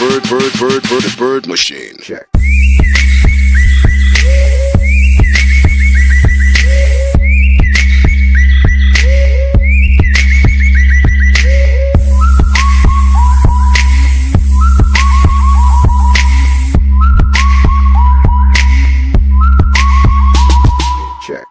bird, bird, bird, bird, bird machine. Check. Check.